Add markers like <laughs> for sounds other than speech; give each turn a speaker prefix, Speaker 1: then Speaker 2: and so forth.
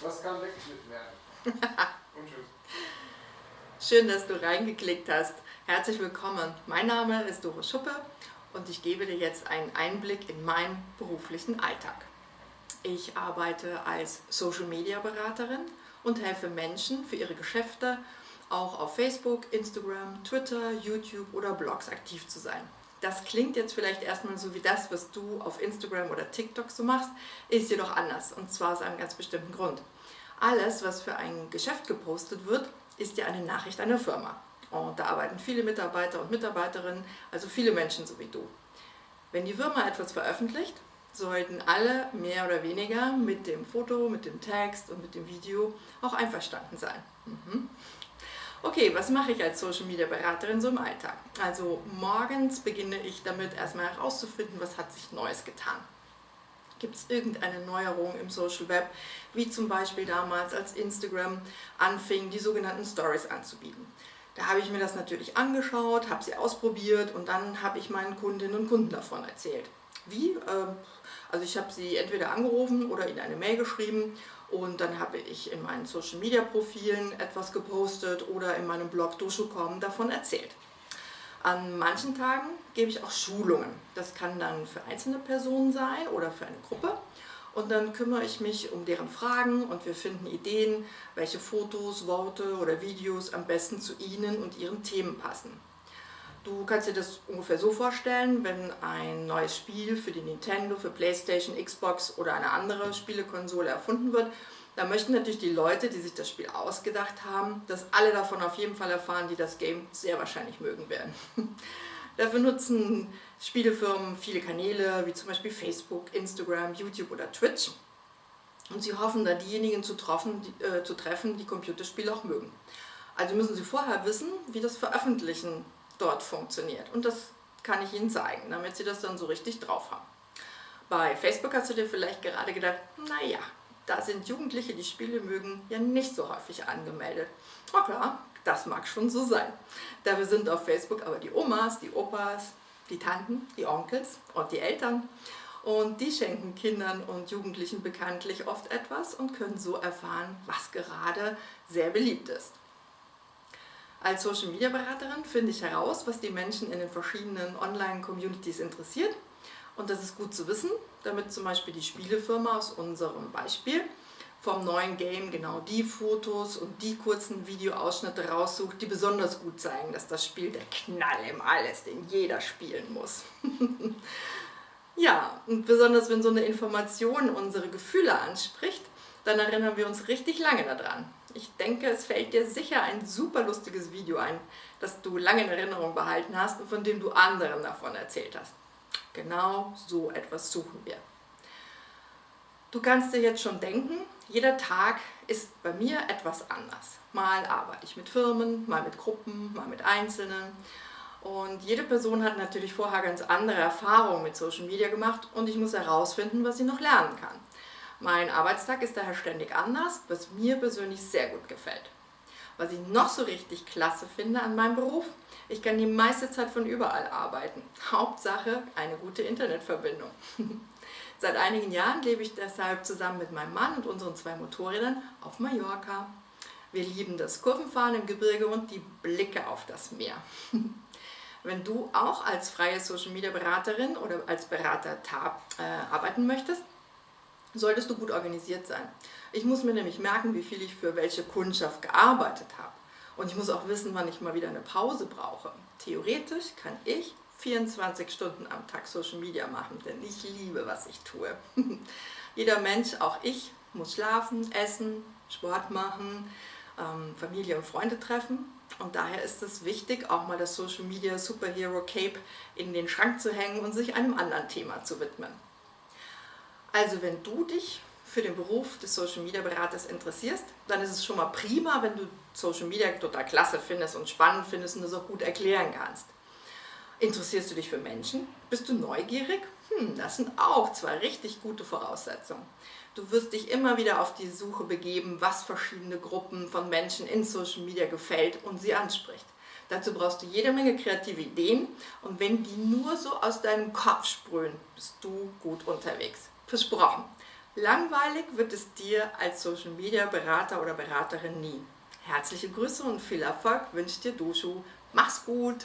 Speaker 1: Das kann weggeschnitten werden. <laughs> Und
Speaker 2: tschüss. Schön, dass du reingeklickt hast. Herzlich willkommen. Mein Name ist Doro Schuppe und ich gebe dir jetzt einen Einblick in meinen beruflichen Alltag. Ich arbeite als Social Media Beraterin und helfe Menschen für ihre Geschäfte auch auf Facebook, Instagram, Twitter, YouTube oder Blogs aktiv zu sein. Das klingt jetzt vielleicht erstmal so wie das, was du auf Instagram oder TikTok so machst, ist jedoch anders und zwar aus einem ganz bestimmten Grund. Alles, was für ein Geschäft gepostet wird, ist ja eine Nachricht einer Firma. Und da arbeiten viele Mitarbeiter und Mitarbeiterinnen, also viele Menschen so wie du. Wenn die Firma etwas veröffentlicht, sollten alle mehr oder weniger mit dem Foto, mit dem Text und mit dem Video auch einverstanden sein. Mhm. Okay, was mache ich als Social Media Beraterin so im Alltag? Also morgens beginne ich damit erstmal herauszufinden, was hat sich Neues getan. Gibt es irgendeine Neuerung im Social Web, wie zum Beispiel damals, als Instagram anfing, die sogenannten Stories anzubieten. Da habe ich mir das natürlich angeschaut, habe sie ausprobiert und dann habe ich meinen Kundinnen und Kunden davon erzählt. Wie? Ähm, also ich habe sie entweder angerufen oder ihnen eine Mail geschrieben und dann habe ich in meinen Social Media Profilen etwas gepostet oder in meinem Blog Doshucom davon erzählt. An manchen Tagen gebe ich auch Schulungen. Das kann dann für einzelne Personen sein oder für eine Gruppe. Und dann kümmere ich mich um deren Fragen und wir finden Ideen, welche Fotos, Worte oder Videos am besten zu Ihnen und Ihren Themen passen. Du kannst dir das ungefähr so vorstellen, wenn ein neues Spiel für die Nintendo, für Playstation, Xbox oder eine andere Spielekonsole erfunden wird, dann möchten natürlich die Leute, die sich das Spiel ausgedacht haben, dass alle davon auf jeden Fall erfahren, die das Game sehr wahrscheinlich mögen werden. <laughs> Dafür nutzen Spielefirmen viele Kanäle, wie zum Beispiel Facebook, Instagram, YouTube oder Twitch. Und sie hoffen dann diejenigen zu treffen, die, äh, zu treffen, die Computerspiele auch mögen. Also müssen sie vorher wissen, wie das Veröffentlichen dort funktioniert. Und das kann ich Ihnen zeigen, damit Sie das dann so richtig drauf haben. Bei Facebook hast du dir vielleicht gerade gedacht, naja, da sind Jugendliche, die Spiele mögen, ja nicht so häufig angemeldet. Na klar, das mag schon so sein. Dafür sind auf Facebook aber die Omas, die Opas, die Tanten, die Onkels und die Eltern. Und die schenken Kindern und Jugendlichen bekanntlich oft etwas und können so erfahren, was gerade sehr beliebt ist. Als Social Media Beraterin finde ich heraus, was die Menschen in den verschiedenen Online-Communities interessiert. Und das ist gut zu wissen, damit zum Beispiel die Spielefirma aus unserem Beispiel vom neuen Game genau die Fotos und die kurzen Videoausschnitte raussucht, die besonders gut zeigen, dass das Spiel der Knall im All ist, den jeder spielen muss. <laughs> ja, und besonders wenn so eine Information unsere Gefühle anspricht, dann erinnern wir uns richtig lange daran. Ich denke, es fällt dir sicher ein super lustiges Video ein, das du lange in Erinnerung behalten hast und von dem du anderen davon erzählt hast. Genau so etwas suchen wir. Du kannst dir jetzt schon denken, jeder Tag ist bei mir etwas anders. Mal arbeite ich mit Firmen, mal mit Gruppen, mal mit Einzelnen. Und jede Person hat natürlich vorher ganz andere Erfahrungen mit Social Media gemacht und ich muss herausfinden, was sie noch lernen kann. Mein Arbeitstag ist daher ständig anders, was mir persönlich sehr gut gefällt. Was ich noch so richtig klasse finde an meinem Beruf, ich kann die meiste Zeit von überall arbeiten. <laughs> Hauptsache eine gute Internetverbindung. <laughs> Seit einigen Jahren lebe ich deshalb zusammen mit meinem Mann und unseren zwei Motorrädern auf Mallorca. Wir lieben das Kurvenfahren im Gebirge und die Blicke auf das Meer. <laughs> Wenn du auch als freie Social Media Beraterin oder als Berater TAB äh, arbeiten möchtest, solltest du gut organisiert sein. Ich muss mir nämlich merken, wie viel ich für welche Kundschaft gearbeitet habe. Und ich muss auch wissen, wann ich mal wieder eine Pause brauche. Theoretisch kann ich 24 Stunden am Tag Social Media machen, denn ich liebe, was ich tue. <laughs> Jeder Mensch, auch ich, muss schlafen, essen, Sport machen, ähm, Familie und Freunde treffen. Und daher ist es wichtig, auch mal das Social Media Superhero Cape in den Schrank zu hängen und sich einem anderen Thema zu widmen. Also wenn du dich für den Beruf des Social Media Beraters interessierst, dann ist es schon mal prima, wenn du Social Media total klasse findest und spannend findest und das auch gut erklären kannst. Interessierst du dich für Menschen? Bist du neugierig? Hm, das sind auch zwei richtig gute Voraussetzungen. Du wirst dich immer wieder auf die Suche begeben, was verschiedene Gruppen von Menschen in Social Media gefällt und sie anspricht. Dazu brauchst du jede Menge kreative Ideen und wenn die nur so aus deinem Kopf sprühen, bist du gut unterwegs. Versprochen. Langweilig wird es dir als Social Media Berater oder Beraterin nie. Herzliche Grüße und viel Erfolg wünscht dir Duschu. Mach's gut!